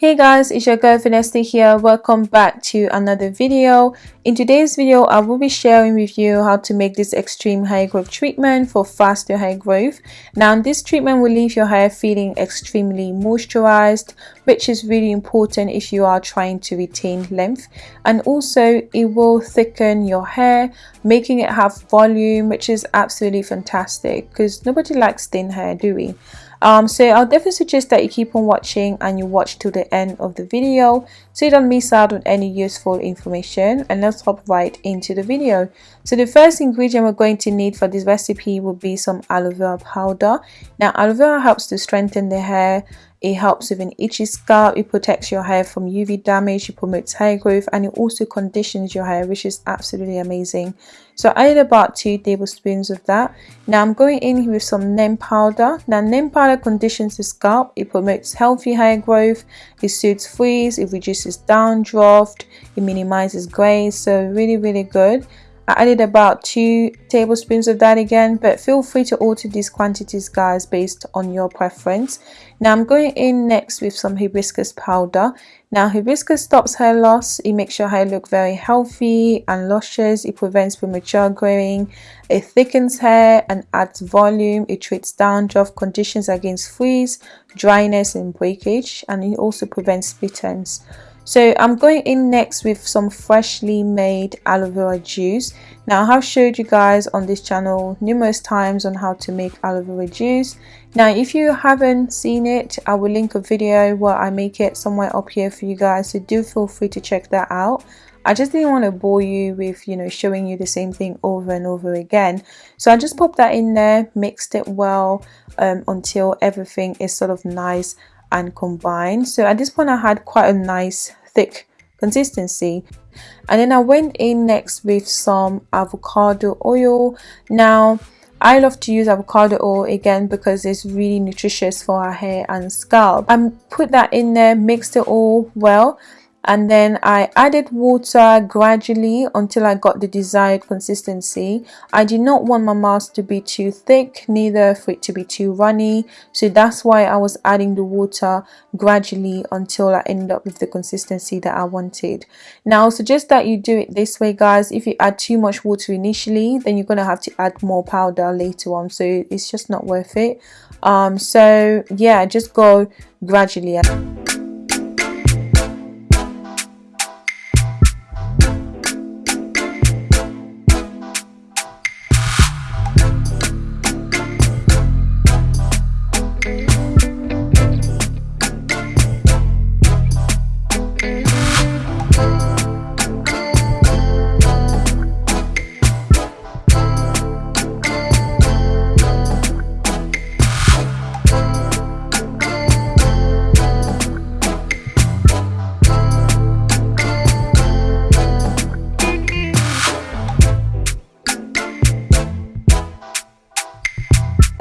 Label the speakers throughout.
Speaker 1: Hey guys, it's your girl Vanessa here. Welcome back to another video. In today's video, I will be sharing with you how to make this extreme hair growth treatment for faster hair growth. Now, this treatment will leave your hair feeling extremely moisturized, which is really important if you are trying to retain length. And also, it will thicken your hair, making it have volume, which is absolutely fantastic because nobody likes thin hair, do we? Um so i'll definitely suggest that you keep on watching and you watch till the end of the video so you don't miss out on any useful information and let's hop right into the video. So the first ingredient we're going to need for this recipe will be some aloe vera powder. Now aloe vera helps to strengthen the hair it helps with an itchy scalp, it protects your hair from UV damage, it promotes hair growth and it also conditions your hair which is absolutely amazing. So I added about 2 tablespoons of that. Now I'm going in with some neem powder. Now neem powder conditions the scalp, it promotes healthy hair growth, it soothes frizz, it reduces dandruff, it minimizes grays so really really good. I added about 2 tablespoons of that again but feel free to alter these quantities guys based on your preference. Now I'm going in next with some hibiscus powder. Now hibiscus stops hair loss, it makes your hair look very healthy and luscious, it prevents premature growing, it thickens hair and adds volume, it treats dandruff, conditions against frizz, dryness and breakage and it also prevents split ends. So I'm going in next with some freshly made aloe vera juice. Now I have showed you guys on this channel numerous times on how to make aloe vera juice. Now if you haven't seen it, I will link a video where I make it somewhere up here for you guys. So do feel free to check that out. I just didn't want to bore you with, you know, showing you the same thing over and over again. So I just popped that in there, mixed it well um, until everything is sort of nice and combine So at this point I had quite a nice thick consistency. And then I went in next with some avocado oil. Now I love to use avocado oil again because it's really nutritious for our hair and scalp. I put that in there mixed it all well and then I added water gradually until I got the desired consistency. I did not want my mask to be too thick, neither for it to be too runny, so that's why I was adding the water gradually until I ended up with the consistency that I wanted. Now I suggest that you do it this way guys, if you add too much water initially then you're going to have to add more powder later on so it's just not worth it. Um, so yeah, just go gradually.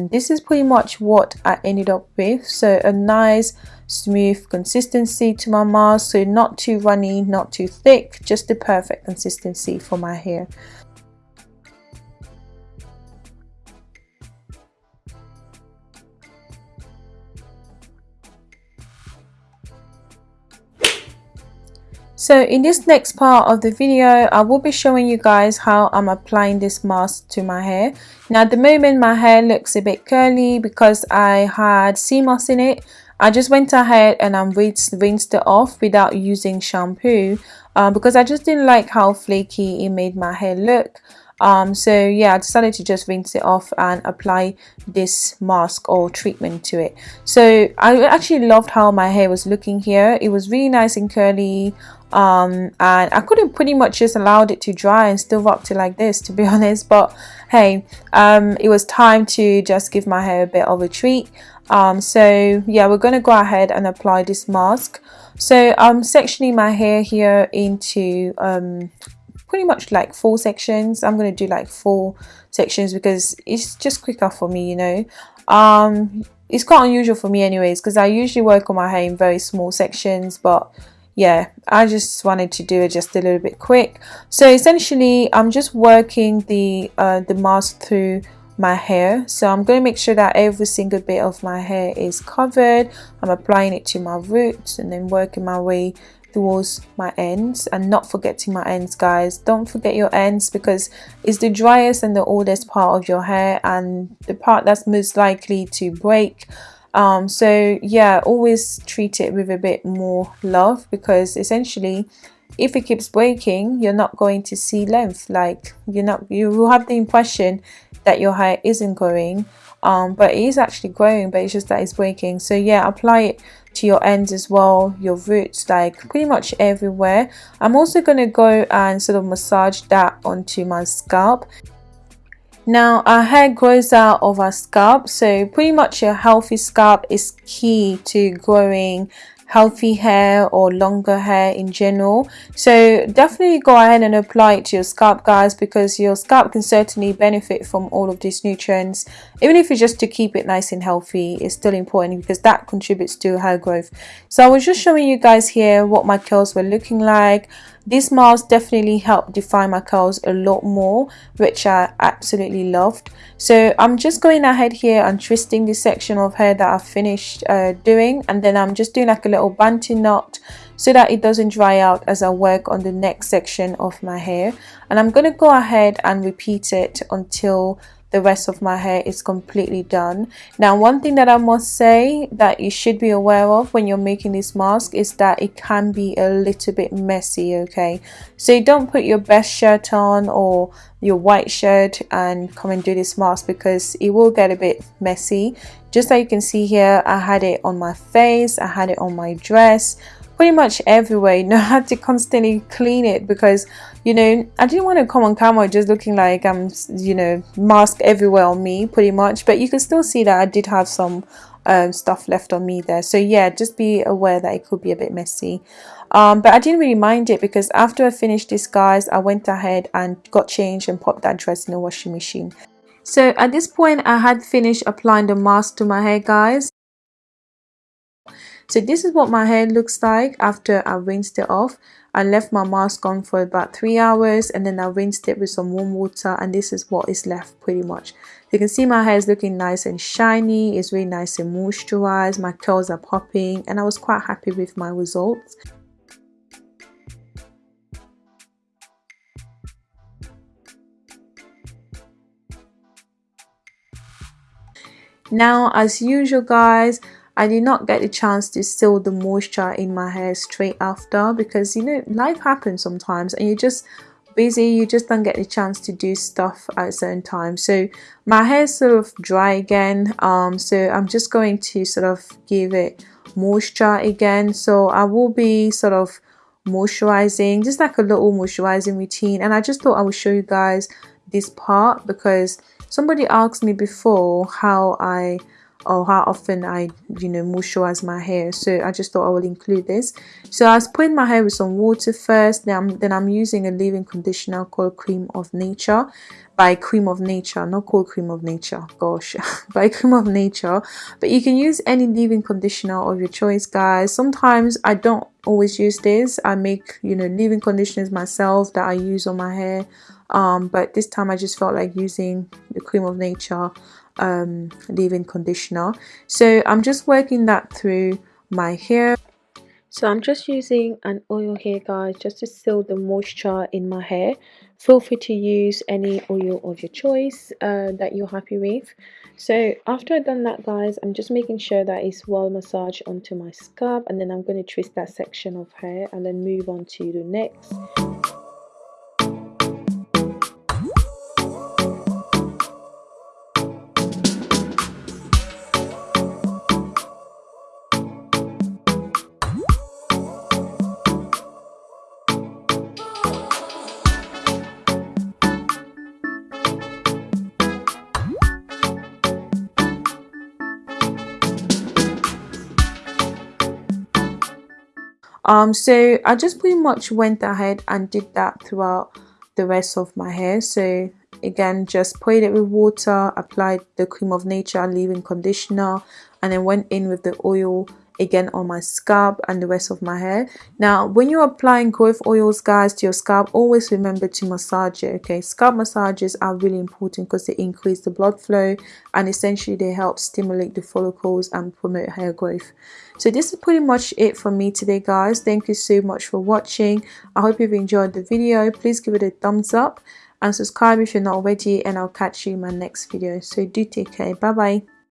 Speaker 1: And this is pretty much what I ended up with. So a nice smooth consistency to my mask. So not too runny not too thick just the perfect consistency for my hair So in this next part of the video, I will be showing you guys how I'm applying this mask to my hair. Now at the moment my hair looks a bit curly because I had sea moss in it. I just went ahead and I rinsed, rinsed it off without using shampoo uh, because I just didn't like how flaky it made my hair look um so yeah i decided to just rinse it off and apply this mask or treatment to it. So i actually loved how my hair was looking here. It was really nice and curly um and i could have pretty much just allowed it to dry and still rocked it like this to be honest. But hey um it was time to just give my hair a bit of a treat. Um so yeah we're going to go ahead and apply this mask. So i'm sectioning my hair here into um pretty much like four sections. I'm going to do like four sections because it's just quicker for me you know? Um it's quite unusual for me anyways because i usually work on my hair in very small sections but yeah i just wanted to do it just a little bit quick. So essentially i'm just working the uh the mask through my hair. So I'm going to make sure that every single bit of my hair is covered. I'm applying it to my roots and then working my way towards my ends and not forgetting my ends guys. Don't forget your ends because it's the driest and the oldest part of your hair and the part that's most likely to break. Um, so yeah always treat it with a bit more love because essentially if it keeps breaking you're not going to see length. Like you're not you will have the impression that your hair isn't growing um, but it is actually growing but it's just that it's breaking. So yeah apply it to your ends as well your roots like pretty much everywhere. I'm also going to go and sort of massage that onto my scalp. Now our hair grows out of our scalp so pretty much a healthy scalp is key to growing healthy hair or longer hair in general. So definitely go ahead and apply it to your scalp guys because your scalp can certainly benefit from all of these nutrients. Even if it's just to keep it nice and healthy it's still important because that contributes to hair growth. So I was just showing you guys here what my curls were looking like this mask definitely helped define my curls a lot more, which I absolutely loved. So I'm just going ahead here and twisting this section of hair that I finished uh, doing and then I'm just doing like a little bantu knot so that it doesn't dry out as I work on the next section of my hair. And I'm going to go ahead and repeat it until the rest of my hair is completely done. Now one thing that i must say that you should be aware of when you're making this mask is that it can be a little bit messy okay? So don't put your best shirt on or your white shirt and come and do this mask because it will get a bit messy. Just like you can see here i had it on my face i had it on my dress pretty much everywhere you know I had to constantly clean it because you know I didn't want to come on camera just looking like I'm you know mask everywhere on me pretty much. But you can still see that I did have some um, stuff left on me there. So yeah just be aware that it could be a bit messy. Um, but I didn't really mind it because after I finished this guys I went ahead and got changed and popped that dress in the washing machine. So at this point I had finished applying the mask to my hair guys so this is what my hair looks like after I rinsed it off. I left my mask on for about three hours and then I rinsed it with some warm water and this is what is left pretty much. You can see my hair is looking nice and shiny, it's really nice and moisturized, my curls are popping and I was quite happy with my results. Now as usual guys, I did not get the chance to seal the moisture in my hair straight after because you know life happens sometimes and you just busy you just don't get the chance to do stuff at certain times so my hair is sort of dry again um so i'm just going to sort of give it moisture again. So i will be sort of moisturizing just like a little moisturizing routine and i just thought i would show you guys this part because somebody asked me before how i or how often I you know moisturize my hair. So I just thought I would include this. So I was putting my hair with some water first. Then I'm, then I'm using a leave-in conditioner called Creme of Nature. By Creme of Nature not called Creme of Nature. Gosh by Creme of Nature. But you can use any leave-in conditioner of your choice guys. Sometimes I don't always use this. I make you know leave-in conditioners myself that I use on my hair. Um, but this time I just felt like using the Creme of Nature um, leave-in conditioner. So I'm just working that through my hair. So I'm just using an oil here guys just to seal the moisture in my hair. Feel free to use any oil of your choice uh, that you're happy with. So after I've done that guys I'm just making sure that it's well massaged onto my scalp and then I'm going to twist that section of hair and then move on to the next um so i just pretty much went ahead and did that throughout the rest of my hair. So again just sprayed it with water applied the Creme of Nature leave-in conditioner and then went in with the oil again on my scalp and the rest of my hair. Now when you're applying growth oils guys to your scalp always remember to massage it okay? Scalp massages are really important because they increase the blood flow and essentially they help stimulate the follicles and promote hair growth. So this is pretty much it for me today guys. Thank you so much for watching. I hope you've enjoyed the video. Please give it a thumbs up and subscribe if you're not already and i'll catch you in my next video. So do take care. Bye bye